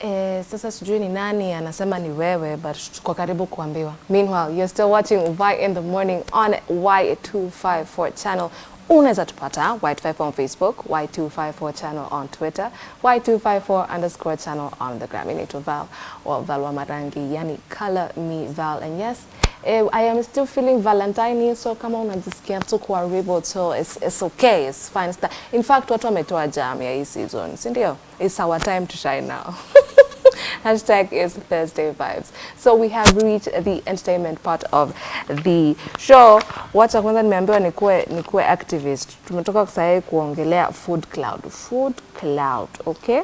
Eh, sasa sijui ni nani anasema ni wewe but tuko karibu kuambiwa. Meanwhile, you're still watching Y in the morning on Y254 channel. Unaweza tupata Y254 on Facebook, Y254 channel on Twitter, Y254 underscore channel on the gram. Inaitwa Val or Val wa Marangi, yani color me Val. And yes, eh, I am still feeling Valentine, so kama unajisikia tu kuwa rebel, so it's, it's okay, it's fine. In fact, watu wametoa jam ya hii season, si ndio? It's our time to shine now. Hashtag is Thursday vibes. So we have reached the entertainment part of the show. Wacha kwanza nimeambiwa nikuwe, nikuwe activist. Tumetoka kusahii kuongelea food cloud. Food cloud, okay?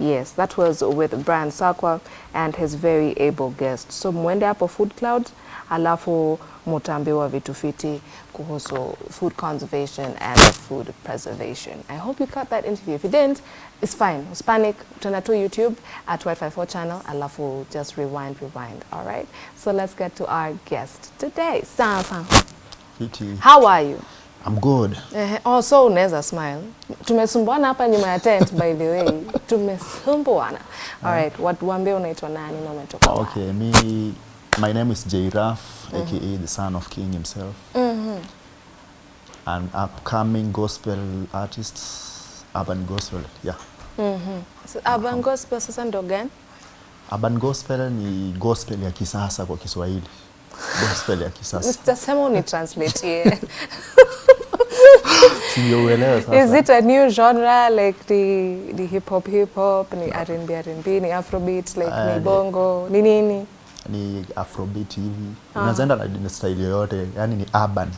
Yes, that was with Brian Sakwa and his very able guest. So mwende hapo Food Cloud, alafu mutaambiwa vitu fiti kuhusu food conservation and food preservation. I hope you caught that interview. If you didn't, it's fine. Hispanic, tuna to YouTube at Y54 channel, alafu just rewind, rewind. All right? So let's get to our guest today. Sasa, Fiti. how are you? I'm good. Eh, oh, so unaweza smile. Tumesumbuana hapa nyuma ya tent by the way. Tumesumbuana. All right, what waambie unaitwa nani na umetoka wapi? Okay, me, my name is Jairaf, mm -hmm. aka the son of King himself. Mm -hmm. An upcoming gospel artist, urban gospel. Yeah. So, Urban gospel sasa ndo gani? Urban gospel ni gospel ya kisasa kwa Kiswahili. Gospel ya kisasa. Sitasema unitranslate. Sio sasa. Is it a new genre like the, the hip hop hip hop, ni R&B R&B, ni afrobeat like uh, ni bongo, ni nini? Ni afrobeat hivi. Unazaenda na style yoyote, yani ni urban.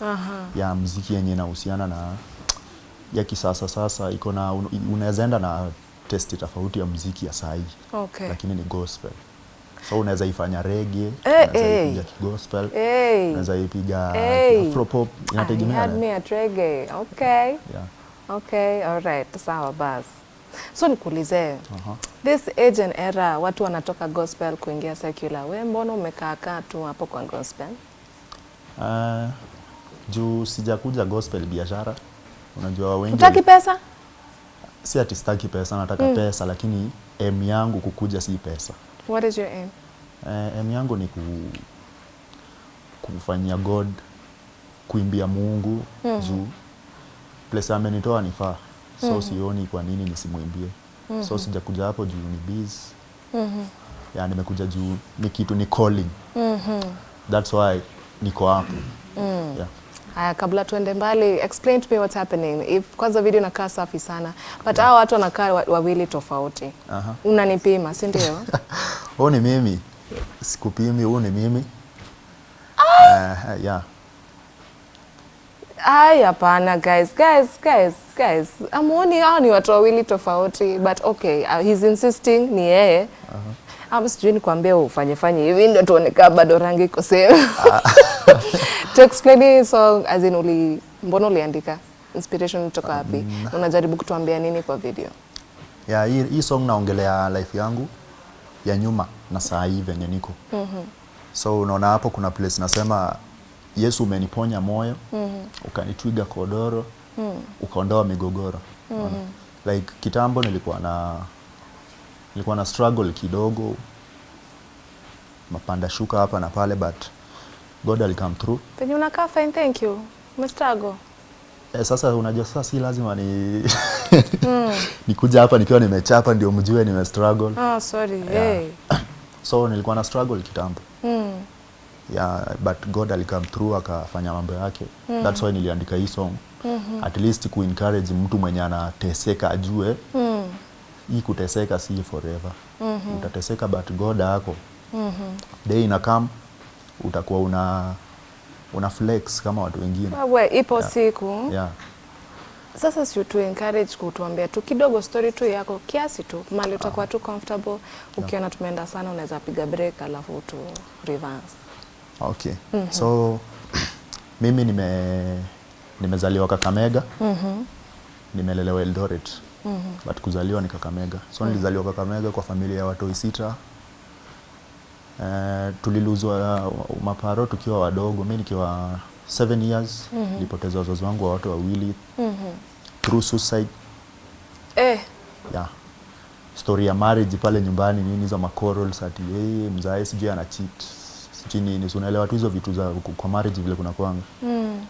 Aha. ya mziki yenye inahusiana na ya kisasa sasa iko na unaweza enda na testi tofauti ya muziki ya sahi Okay. lakini ni gospel so unaweza ifanya reggae Eh, unaweza eh. ipiga gospel, Hey. unaweza ipiga Hey. afropop pop, inategemea had na- me at reggae. Okay. yeah. Okay, all right. Sawa basi. So nikuulize. Uh -huh. This age and era watu wanatoka gospel kuingia secular. We mbona umekaa kaa tu hapo kwa gospel? Uh, juu sijakuja gospel biashara unajua wengi Utaki pesa? si ati sitaki pesa nataka mm. pesa lakini M yangu kukuja si pesa What is your aim? Eh, aim yangu ni ku, kufanyia God, kuimbia Mungu mm juu place amenitoa nifaa so mm -hmm. sioni kwa nini nisimwimbie mm -hmm. so sijakuja hapo juu ni biz mm -hmm. ya nimekuja juu ni kitu ni calling mm -hmm. that's why niko hapo mm. yeah. Haya, kabla tuende mbali, explain to me what's happening. If kwanza video inakaa safi sana, but hao watu wanakaa wa- wawili tofauti. Aha. Unanipima, si ndio? huu ni mimi sikupimi huu ni mimi uh, yeah. Ai, hapana guys, guys, guys, guys. Amuoni hao ni watu wawili tofauti, but okay, uh, he's insisting ni yeye. Uh -huh Ama sijui nikwambie ufanye fanye hivi ndio tuonekaa bado rangi iko same. To explain hii song as in uli mbona uliandika? Inspiration kutoka wapi? Um, Unajaribu kutuambia nini kwa video? ya hii, hii song naongelea life yangu ya nyuma na saa hii venye niko mm-hmm. so unaona hapo kuna place nasema Yesu umeniponya moyo mm-hmm. ukanitwiga kodoro mm-hmm. ukaondoa migogoro mm-hmm. like kitambo nilikuwa na nilikuwa na struggle kidogo mapanda shuka hapa na pale but God alikam through Penye unakaa fine, thank you. Umestruggle. Eh, sasa unajua sasa si lazima ni mm. nikuja hapa nikiwa nimechapa ndio mjue nime struggle Oh, sorry. Yeah. Hey. so nilikuwa na struggle kitambo Mm. yeah, but god alikam through akafanya mambo yake mm. thats why niliandika hii song mm-hmm. at least ku encourage mtu mwenye anateseka ajue Mm. hii kuteseka si forever mm-hmm. utateseka but god ako mm-hmm. day ina come utakuwa una una flex kama watu wengine Wewe ipo yeah. siku. yeah. Sasa si tu encourage kutuambia tu kidogo story tu yako kiasi tu mali utakuwa tu comfortable. Ukiona tumeenda sana unaweza piga break alafu tu reverse. Okay. Mm -hmm. So mimi nime nimezaliwa Kakamega. Nimelelewa Eldoret. But kuzaliwa ni Kakamega. So nilizaliwa Kakamega kwa familia ya watoi sita. Uh, tuliluzwa uh, maparo tukiwa wadogo. mi nikiwa 7 years nilipoteza wazazi wangu wa watu wawili through suicide. Eh, Yeah. story ya marriage pale nyumbani nini hizo macorals ati hey, mzae sijui ana cheat sijui nini unaelewa tu hizo vitu za kwa marriage vile kuna kwanga Mm.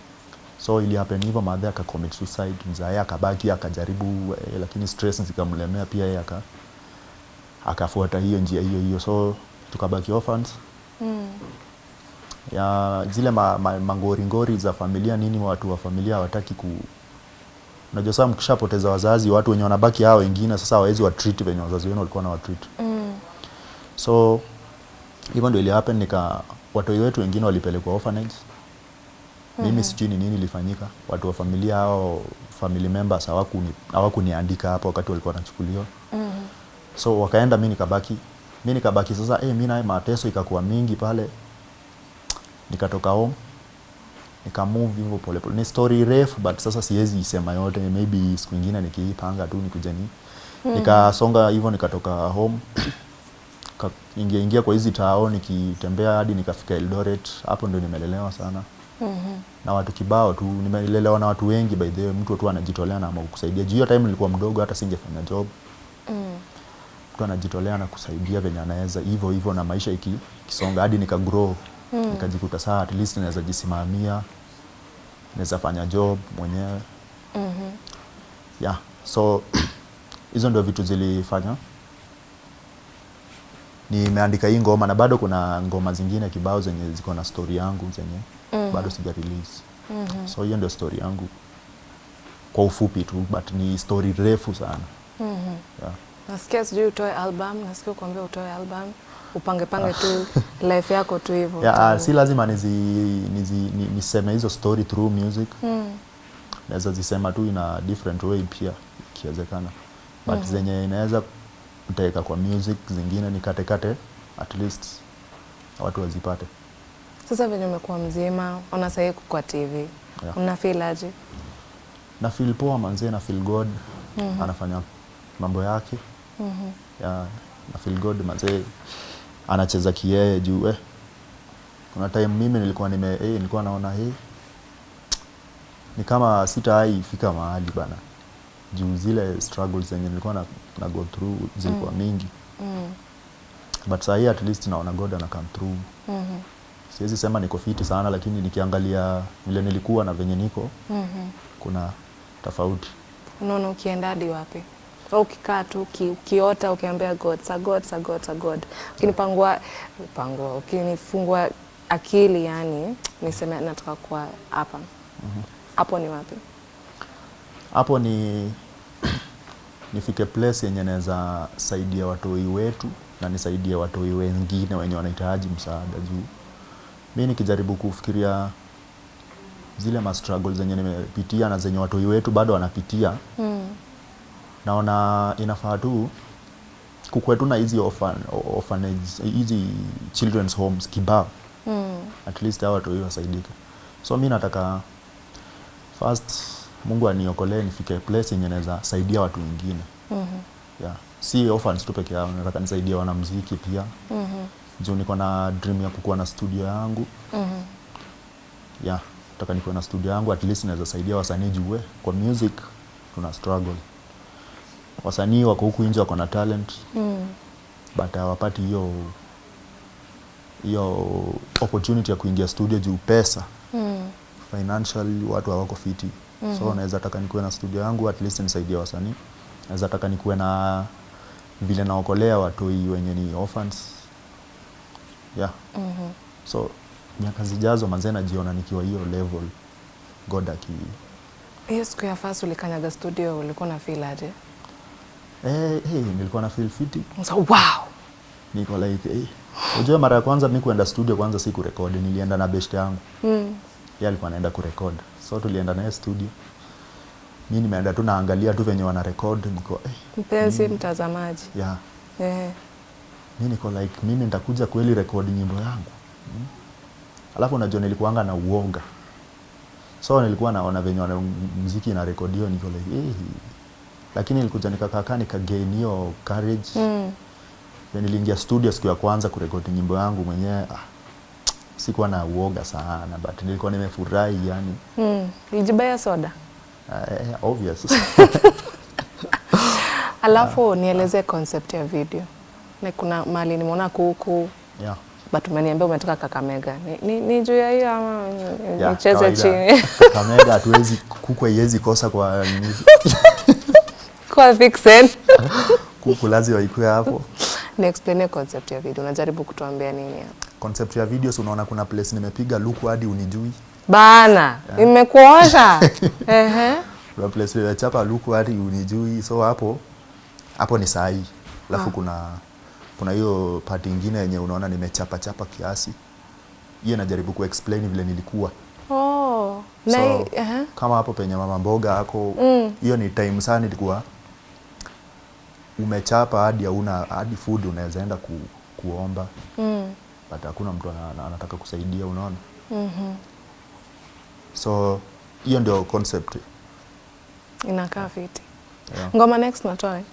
so ili happen hivyo madhe aka commit suicide mzae akabaki akajaribu eh, lakini stress zikamlemea pia yeye aka akafuata hiyo njia hiyo hiyo so tukabaki orphans. Mm. ya zile ma, ma, mangoringori za familia nini watu wa familia hawataki ku unajua sasa mkishapoteza wazazi watu wenye wanabaki hao wengine sasa hawawezi wa treat venye wazazi wenu walikuwa na wa treat. Mm. so hivyo ndio ili happen nika watoi wetu wengine walipelekwa orphanage. Mimi sijui ni nini ilifanyika. Watu wa familia hao family members hawakuni hawakuniandika hapo wakati walikuwa wanachukuliwa. Mm. so wakaenda mi nikabaki mi nikabaki sasa eh mi naye mateso ikakuwa mingi pale. Nikatoka home nikamove hivyo polepole ni story refu but sasa siwezi isema yote. Maybe siku ingine nikiipanga tu nikuja ni nikasonga hivyo nikatoka home. Ingia ingia kwa hizi tao nikitembea hadi nikafika Eldoret. Hapo ndio nimelelewa sana. Mm -hmm. na watu kibao tu nimelelewa na watu wengi by the way mtu tu anajitolea na kusaidia juu hiyo time nilikuwa mdogo hata singefanya job. Mm. Mtu anajitolea na kusaidia venye anaweza hivyo hivyo na maisha ikisonga kisonga hadi nika grow Mm. nikajikuta saa at least naweza jisimamia naweza fanya job mwenyewe mm -hmm. yeah so hizo ndio vitu zilifanya nimeandika hii ngoma na bado kuna ngoma zingine kibao zenye ziko na story yangu zenye Mhm. bado sija release mm -hmm. so hiyo ndio story yangu kwa ufupi tu but ni story refu sana mm -hmm. yeah. Nasikia sijui utoe album, nasikia kuambia utoe album, upange pange tu life yako tu hivyo. Yeah, uh, si lazima nizi, nizi, ni, niseme hizo story through music Mm. naweza zisema tu ina different way pia ikiwezekana but zenye inaweza kuteka kwa music zingine nikatekate at least watu wazipate Sasa venye umekuwa mzima, ona sahii kwa TV. Yeah. Una feel aje? na feel poa manzee na feel god anafanya mambo yake Mhm. yeah, na feel good mazee anacheza kiyeye juu eh. kuna time mimi nilikuwa nime eh, nilikuwa naona hey, ni kama sitawahi fika mahali bana juu zile struggles zenye nilikuwa na, na go through zilikuwa mm. mingi Mm. but saa hii at least naona god ana come through mm -hmm. siwezi sema niko fiti sana lakini nikiangalia vile nilikuwa na venye niko mm -hmm. kuna tofauti Unaona ukienda hadi wapi? Au ukikaa tu uki, ukiota ukiambia God, sa God, sa God, sa God. Ukinipangua pangua, ukinifungua akili yani niseme nataka kuwa hapa. Hapo ni wapi? hapo ni nifike place yenye naweza saidia watoi wetu na nisaidie watoi wengine wenye wanahitaji msaada juu mi nikijaribu kufikiria zile ma struggles zenye nimepitia na zenye watoi wetu bado wanapitia Mm. Naona inafaa tu kukwe tuna hizi orphan, orphanage hizi children's homes kibao Mm. at least hawa watoi wasaidike so mi nataka first mungu aniokolee nifike place yenye naweza saidia watu wengine mm -hmm. yeah. si orphans tu peke yao nataka nisaidie wanamziki pia mm -hmm. juu niko na dream ya kukuwa na studio yangu mm -hmm. yeah nataka nikuwe na studio yangu at least naweza saidia wasanii juwe kwa music tuna struggle wasanii wako huku nje wako na talent Mm. but hawapati hiyo hiyo opportunity ya kuingia studio juu pesa Mm. financially watu hawako fiti mm-hmm. so naweza taka nikuwe na studio yangu at least nisaidie wasanii naweza taka nikuwe na vile naokolea watoi wenye ni orphans yeah mm -hmm. so miaka zijazo manzee najiona nikiwa hiyo level god aki Hiyo siku ya first ulikanyaga studio ulikuwa na feel aje? Eh, hey, nilikuwa na feel fiti So, wow. niko like eh. unajua mara ya kwanza mimi kuenda studio kwanza si kurekodi nilienda na best yangu Mm. yeye alikuwa anaenda so tulienda naye studio Mimi nimeenda tu naangalia tu venye wana record niko eh, Mpenzi mtazamaji. yeah. Eh. Mimi niko like mimi nitakuja kweli rekodi nyimbo yangu mm. alafu unajua nilikuanga na uoga so nilikuwa naona venye wana muziki niko like eh. Lakini nilikuja nikakaa nikagain hiyo courage Mm. Niliingia studio siku ya kwanza kurekodi nyimbo yangu mwenyewe ah, sikuwa na uoga sana but nilikuwa nimefurahi yani Mm. Ulijibaya soda? uh, obvious Alafu uh, nieleze uh, concept ya video. Na kuna mali nimeona kuku yeah. but umeniambia umetoka Kakamega. Ni, ni, ni juu ya hiyo ama nicheze Yeah, chini? Kakamega hatuwezi kuku haiwezi kosa kwa. Kwa vixen. kuku lazima ikue hapo. Ni explain concept ya video. Unajaribu kutuambia nini hapa? Concept ya videos unaona kuna place nimepiga luku hadi unijui. Bana, imekuosha. Ehe. Kuna place nimechapa luku hadi unijui. So hapo hapo ni sahi. Alafu kuna kuna hiyo part ingine yenye unaona nimechapa chapa kiasi. Hiyo najaribu kuexplain vile nilikuwa. Oh. Na So, -huh. kama hapo penye mama mboga hako hiyo ni time sana nilikuwa umechapa hadi hauna hadi food unaweza enda ku, kuomba Mm. but hakuna mtu ana- ana- anataka kusaidia unaona mm -hmm. so hiyo ndio concept Inakaa fiti. yeah. Ngoma next natoa. eh?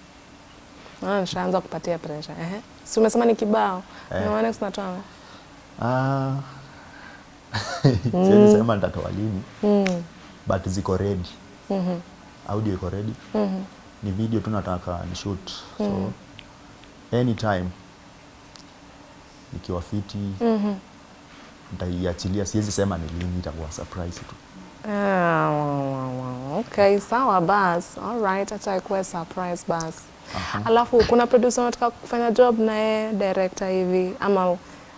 Naona nishaanza kupatia pressure. Ehe. Si umesema ni kibao. Eh. Ngoma next natoa. ah, mm. sema nitatoa lini Mm. but ziko ready Mhm. audio iko ready Mhm. Ni video tu nataka ni shoot so anytime nikiwa fiti Mhm. nitaiachilia siwezi sema ni lini itakuwa surprise tu Ah, okay, sawa bas. Alright, acha ikuwe surprise bas. Alafu kuna producer unataka kufanya job naye director hivi ama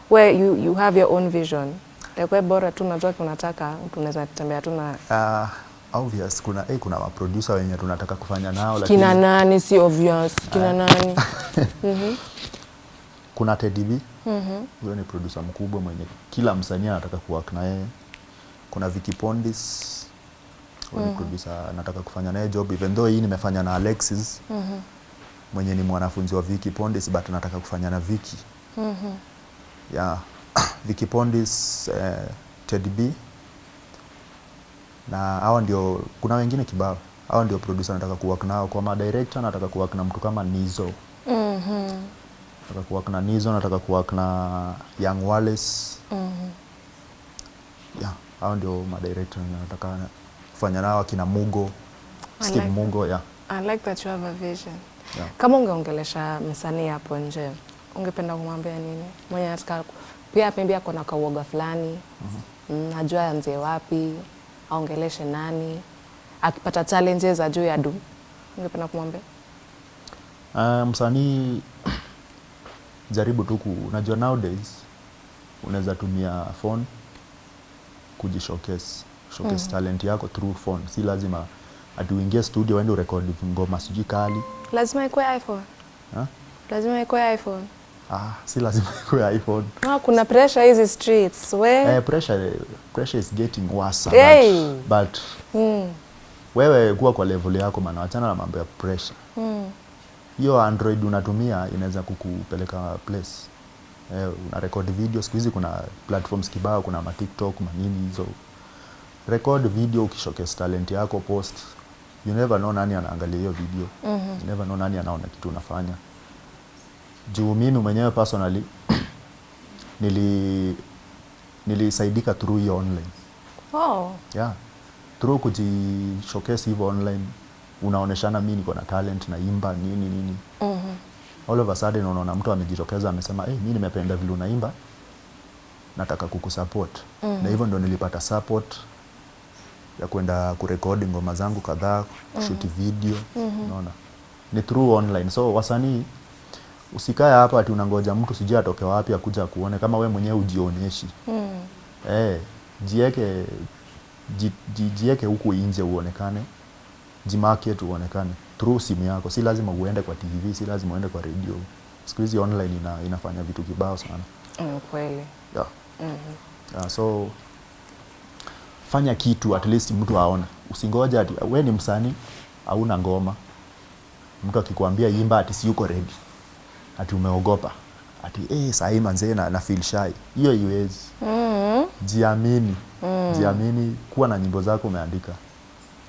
where you, you have your own vision. Like we bora tu unajua unataka tunaweza tembea tu na uh, obvious kuna eh, kuna maproducer wenye tunataka kufanya nao lakini kina nani si obvious kina nani mm -hmm. kuna Teddy B Mhm. huyo ni producer mkubwa mwenye kila msanii anataka kuwork na yeye kuna Vicky Pondis mm -hmm. producer anataka kufanya naye job even though hii nimefanya na Alexis Mhm. mwenye ni mwanafunzi wa Vicky Pondis but nataka kufanya na Vicky Mhm. yeah. Vicky Pondis eh, Teddy B na hawa ndio kuna wengine kibao hawa ndio producer nataka kuwork nao kwa madirector nataka kuwork na mtu kama Nizo Mhm. nataka kuwork na Nizo nataka kuwork na Young Wallace Mhm. yeah, hao ndio madirector nataka kufanya nao akina Mugo Steve like Mugo yeah. I like that you have a vision. Yeah. Kama ungeongelesha msanii hapo nje, ungependa kumwambia nini? Mwenye anataka pia pembe ako na kauoga fulani mm, ajua anzie wapi, aongeleshe nani, akipata challenges ajue ya du, ungependa kumwambia? Uh, msanii jaribu tu ku unajua nowadays unaweza tumia phone kujishowcase showcase talent yako through phone. Si lazima ati uingie studio uende urekodi ngoma sijui kali. Lazima ikuwe iPhone, ha? lazima ikuwe iPhone. Ah, si lazima ikuwe iphone. Ah, kuna pressure hizi streets. We. Eh, pressure, pressure is getting worse Hey. but, but mm, wewe kuwa kwa level yako maana wachana na mambo ya pressure. Mm, hiyo android unatumia inaweza kukupeleka place. Eh, una record video siku hizi kuna platforms kibao kuna ma tiktok manini hizo record video ukishowcase talent yako post you never know nani anaangalia hiyo video. Mm -hmm. you never know nani anaona kitu unafanya juu mimi mwenyewe personally nili nilisaidika through hiyo online. Oh, yeah. Through kuji showcase hivyo online unaoneshana mi niko na talent na imba nini nini. Mhm, all of a sudden unaona mtu amejitokeza amesema hey, mi nimependa vile unaimba nataka kukusupport. -hmm. na hivyo ndo nilipata support ya kwenda kurekodi ngoma zangu kadhaa kushuti video unaona. Ni through online. So wasanii usikae hapa ati unangoja mtu sijui atoke wapi akuja kuone kama we mwenyewe ujionyeshi mm, Eh, jieke ji, ji, jieke huku nje uonekane, jimarket uonekane through simu yako. Si lazima uende kwa TV, si lazima uende kwa radio. Siku hizi online ina, inafanya vitu kibao sana. mm, kweli Yeah. mm -hmm. Yeah, so fanya kitu at least mtu aone. Usingoja ati we ni msanii hauna ngoma, mtu akikwambia imba ati si yuko ready, ati umeogopa ati eh, sahii manzee na, na feel shy. Hiyo iwezi Mhm. jiamini mm. jiamini kuwa na nyimbo zako umeandika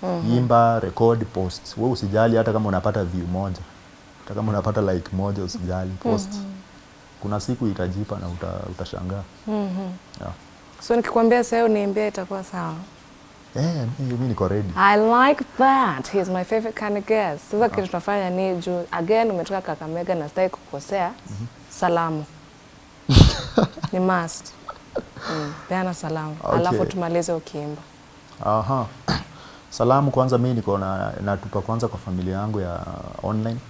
mm -hmm. imba record post Wewe usijali hata kama unapata view moja hata kama unapata like moja usijali post mm -hmm. kuna siku itajipa na uta, utashangaa Mhm. yeah. So nikikwambia sasa uniambia itakuwa sawa. Eh, mi mi niko ready. I like that. He's my favorite kind of guest. Sasa kitu tunafanya ni juu again umetoka Kakamega na sitaki kukosea. Salamu. ni must. Mm, peana salamu. Okay. Alafu tumalize ukiimba. Aha. Salamu kwanza mi niko na natupa kwanza kwa familia yangu ya online.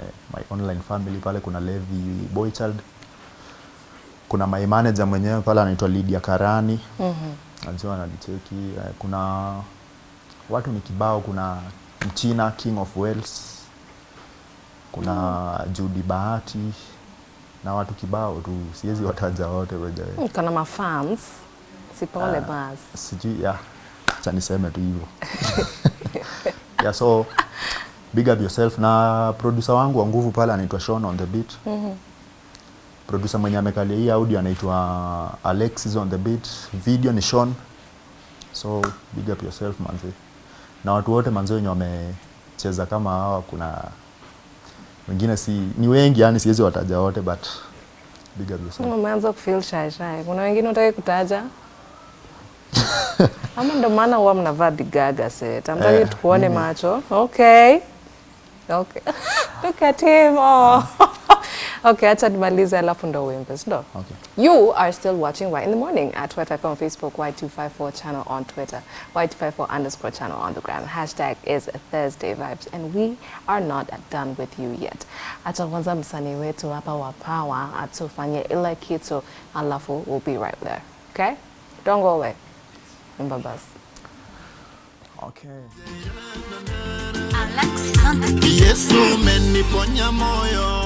Eh, my online family pale kuna Levi Boychild. Kuna my manager mwenyewe pale anaitwa Lydia Karani. Mhm. Mm ananicheki. Eh, kuna watu ni kibao, kuna Mchina King of Wales. Kuna mm -hmm. Judy Bahati na watu kibao tu, siwezi wataja wote wenyewe. Mm, Kuna mafans. Sipole bas. sijui ya acha niseme tu hivyo yeah, so big up yourself na producer wangu wa nguvu pale anaitwa Sean on the beat producer mwenye amekalia hii audio anaitwa Alexis on the beat video ni Sean so big up yourself manzi. na watu wote manzi wenye wamecheza kama hawa kuna wengine si ni wengi yani siwezi wataja wote but big up yourself Umeanza kufeel shy shy. Kuna wengine utaki kutaja? Ama ndo maana huwa mnavaa bigaga set. Amtaki Eh, tukuone macho. Okay. Okay. Look at him. Oh. okay, acha nimalize alafu ndo uimbe, si ndo? okay You are still watching White in the Morning at Twitter on Facebook, Y254 channel on Twitter, Y254 underscore channel on the gram. Hashtag is Thursday Vibes, and we are not done with you yet. Acha kwanza msanii wetu hapa wa Power atufanye ile kitu, alafu we'll be right there. Okay? Don't go away. Imba basi. okay Alexis on the beat. Yesu umeniponya moyo